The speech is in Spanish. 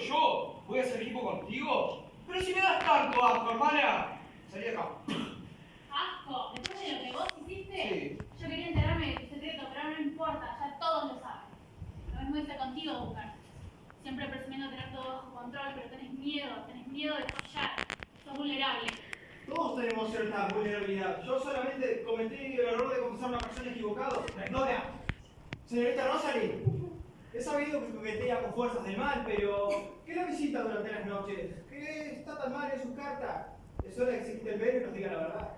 yo voy a hacer equipo contigo. Pero si me das tanto asco, hermana. Salí de acá. Asco, después de lo que vos hiciste, Sí. yo quería enterarme de tu secreto, pero no importa, ya todos lo saben. Lo mismo hice contigo, Buscar. Siempre presumiendo tener todo bajo control, pero tenés miedo, tenés miedo de fallar. Sos vulnerable. Todos tenemos cierta vulnerabilidad. Yo solamente cometí el error de confesar a una persona equivocada. ¡La ignora! Señorita Rosalie, sabido que coquetea con fuerzas del mal, pero ¿qué la visita durante las noches? ¿Qué está tan mal en sus cartas? Es hora de que se quite el velo y nos diga la verdad.